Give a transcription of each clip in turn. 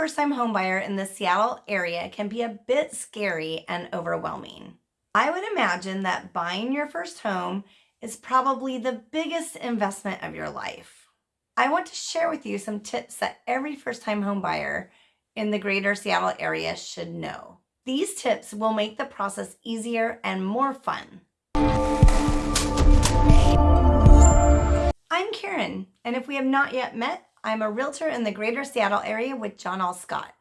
first-time homebuyer in the Seattle area can be a bit scary and overwhelming. I would imagine that buying your first home is probably the biggest investment of your life. I want to share with you some tips that every first-time homebuyer in the greater Seattle area should know. These tips will make the process easier and more fun. I'm Karen, and if we have not yet met, I'm a realtor in the greater Seattle area with John L. Scott.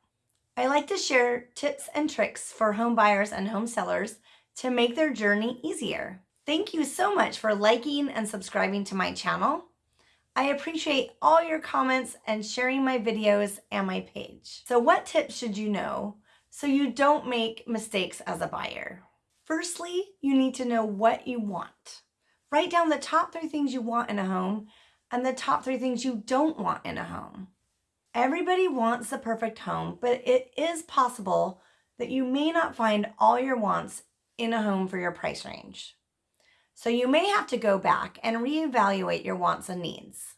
I like to share tips and tricks for home buyers and home sellers to make their journey easier. Thank you so much for liking and subscribing to my channel. I appreciate all your comments and sharing my videos and my page. So what tips should you know so you don't make mistakes as a buyer? Firstly, you need to know what you want. Write down the top three things you want in a home and the top three things you don't want in a home. Everybody wants the perfect home, but it is possible that you may not find all your wants in a home for your price range. So you may have to go back and reevaluate your wants and needs.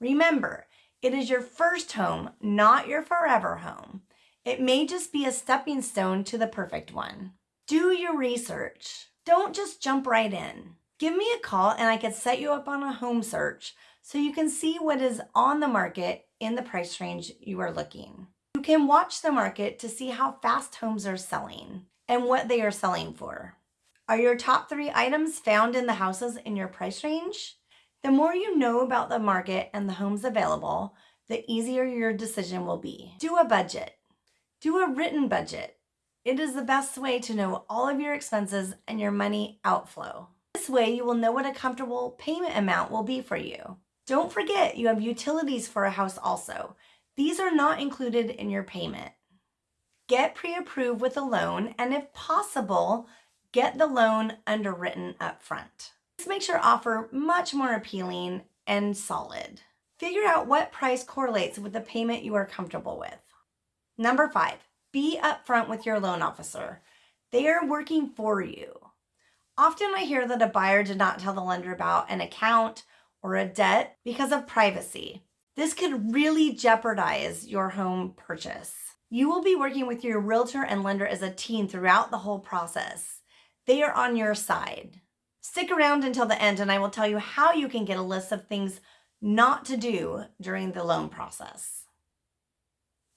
Remember, it is your first home, not your forever home. It may just be a stepping stone to the perfect one. Do your research. Don't just jump right in. Give me a call and I can set you up on a home search so you can see what is on the market in the price range you are looking. You can watch the market to see how fast homes are selling and what they are selling for. Are your top three items found in the houses in your price range? The more you know about the market and the homes available, the easier your decision will be. Do a budget. Do a written budget. It is the best way to know all of your expenses and your money outflow. This way you will know what a comfortable payment amount will be for you. Don't forget you have utilities for a house also. These are not included in your payment. Get pre-approved with a loan and if possible, get the loan underwritten up front. This makes your offer much more appealing and solid. Figure out what price correlates with the payment you are comfortable with. Number five, be upfront with your loan officer. They are working for you. Often I hear that a buyer did not tell the lender about an account or a debt because of privacy. This could really jeopardize your home purchase. You will be working with your realtor and lender as a team throughout the whole process. They are on your side. Stick around until the end and I will tell you how you can get a list of things not to do during the loan process.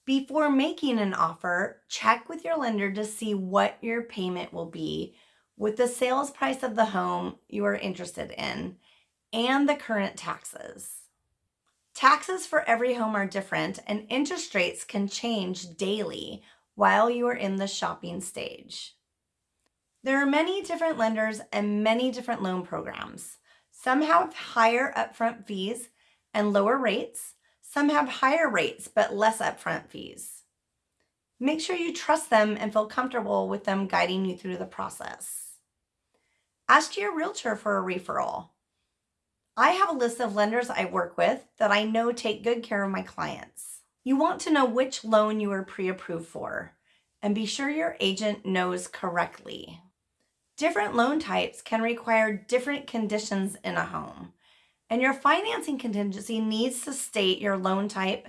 Before making an offer, check with your lender to see what your payment will be with the sales price of the home you are interested in and the current taxes. Taxes for every home are different and interest rates can change daily while you are in the shopping stage. There are many different lenders and many different loan programs. Some have higher upfront fees and lower rates. Some have higher rates but less upfront fees. Make sure you trust them and feel comfortable with them guiding you through the process. Ask your realtor for a referral. I have a list of lenders I work with that I know take good care of my clients. You want to know which loan you are pre-approved for and be sure your agent knows correctly. Different loan types can require different conditions in a home, and your financing contingency needs to state your loan type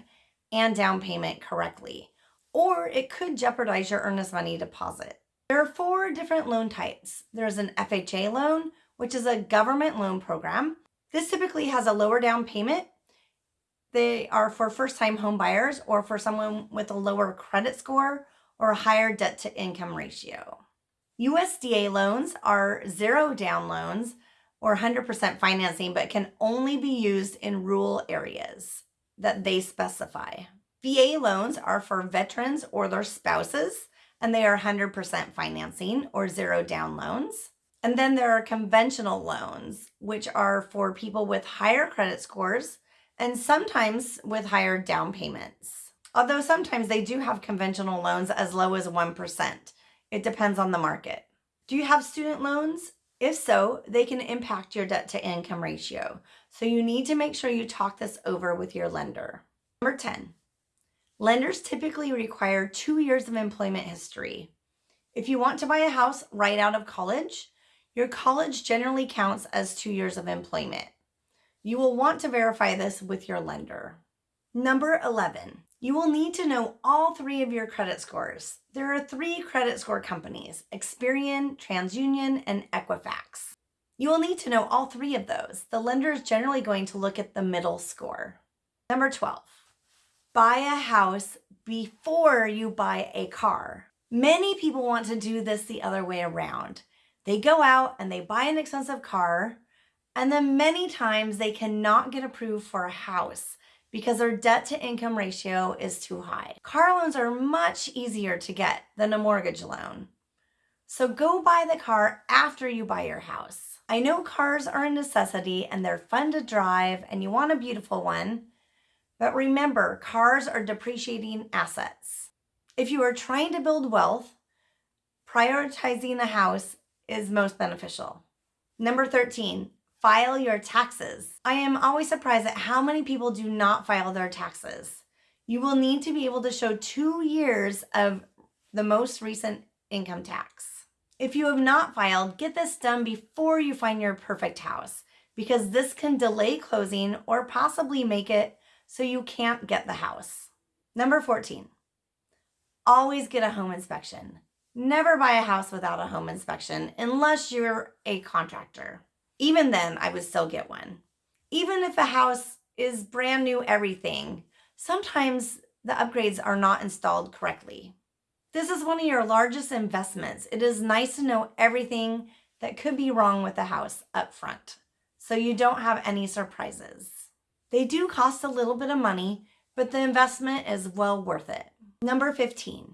and down payment correctly, or it could jeopardize your earnest money deposit. There are four different loan types. There's an FHA loan, which is a government loan program. This typically has a lower down payment. They are for first-time home buyers or for someone with a lower credit score or a higher debt to income ratio. USDA loans are zero down loans or 100% financing, but can only be used in rural areas that they specify. VA loans are for veterans or their spouses, and they are 100% financing or zero down loans. And then there are conventional loans, which are for people with higher credit scores and sometimes with higher down payments. Although sometimes they do have conventional loans as low as 1%. It depends on the market. Do you have student loans? If so, they can impact your debt to income ratio. So you need to make sure you talk this over with your lender. Number 10, lenders typically require two years of employment history. If you want to buy a house right out of college, your college generally counts as two years of employment. You will want to verify this with your lender. Number 11, You will need to know all three of your credit scores. There are three credit score companies, Experian, TransUnion, and Equifax. You will need to know all three of those. The lender is generally going to look at the middle score. Number 12, buy a house before you buy a car. Many people want to do this the other way around. They go out and they buy an expensive car, and then many times they cannot get approved for a house because their debt to income ratio is too high. Car loans are much easier to get than a mortgage loan. So go buy the car after you buy your house. I know cars are a necessity and they're fun to drive and you want a beautiful one, but remember, cars are depreciating assets. If you are trying to build wealth, prioritizing a house is most beneficial. Number 13, file your taxes. I am always surprised at how many people do not file their taxes. You will need to be able to show two years of the most recent income tax. If you have not filed, get this done before you find your perfect house because this can delay closing or possibly make it so you can't get the house. Number 14, always get a home inspection. Never buy a house without a home inspection unless you're a contractor. Even then, I would still get one. Even if a house is brand new everything, sometimes the upgrades are not installed correctly. This is one of your largest investments. It is nice to know everything that could be wrong with the house up front so you don't have any surprises. They do cost a little bit of money, but the investment is well worth it. Number 15,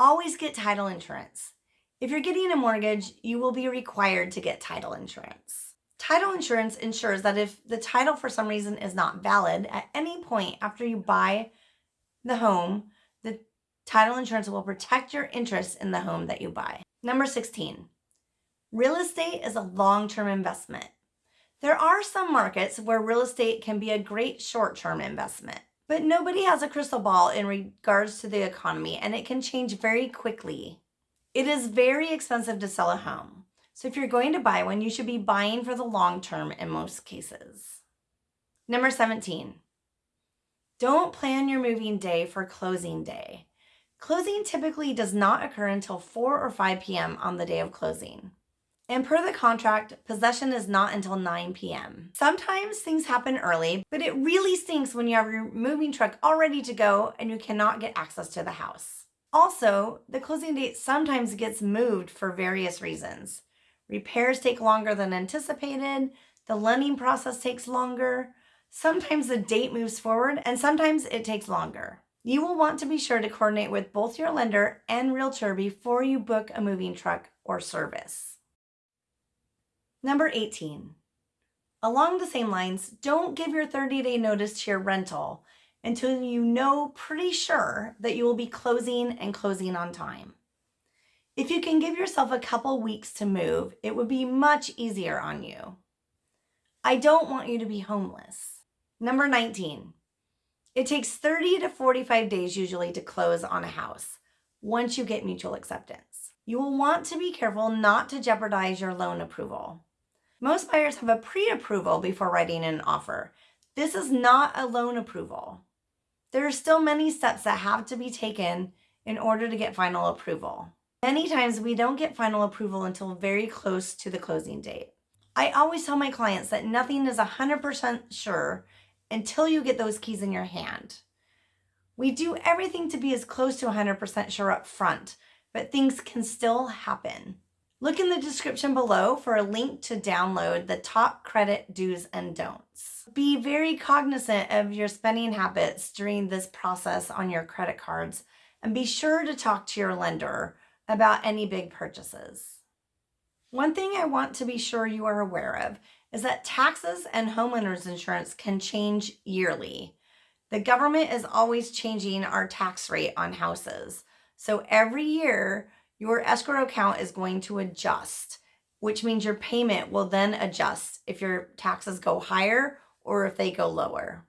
Always get title insurance. If you're getting a mortgage, you will be required to get title insurance. Title insurance ensures that if the title for some reason is not valid at any point after you buy the home, the title insurance will protect your interest in the home that you buy. Number 16, real estate is a long-term investment. There are some markets where real estate can be a great short-term investment. But nobody has a crystal ball in regards to the economy and it can change very quickly. It is very expensive to sell a home. So if you're going to buy one, you should be buying for the long term in most cases. Number 17, don't plan your moving day for closing day. Closing typically does not occur until 4 or 5 p.m. on the day of closing. And per the contract, possession is not until 9 p.m. Sometimes things happen early, but it really stinks when you have your moving truck all ready to go and you cannot get access to the house. Also, the closing date sometimes gets moved for various reasons. Repairs take longer than anticipated, the lending process takes longer, sometimes the date moves forward, and sometimes it takes longer. You will want to be sure to coordinate with both your lender and realtor before you book a moving truck or service. Number 18. Along the same lines, don't give your 30 day notice to your rental until you know pretty sure that you will be closing and closing on time. If you can give yourself a couple weeks to move, it would be much easier on you. I don't want you to be homeless. Number 19. It takes 30 to 45 days usually to close on a house once you get mutual acceptance. You will want to be careful not to jeopardize your loan approval. Most buyers have a pre-approval before writing an offer. This is not a loan approval. There are still many steps that have to be taken in order to get final approval. Many times we don't get final approval until very close to the closing date. I always tell my clients that nothing is 100% sure until you get those keys in your hand. We do everything to be as close to 100% sure up front, but things can still happen. Look in the description below for a link to download the top credit do's and don'ts. Be very cognizant of your spending habits during this process on your credit cards and be sure to talk to your lender about any big purchases. One thing I want to be sure you are aware of is that taxes and homeowners insurance can change yearly. The government is always changing our tax rate on houses. So every year, your escrow account is going to adjust, which means your payment will then adjust if your taxes go higher or if they go lower.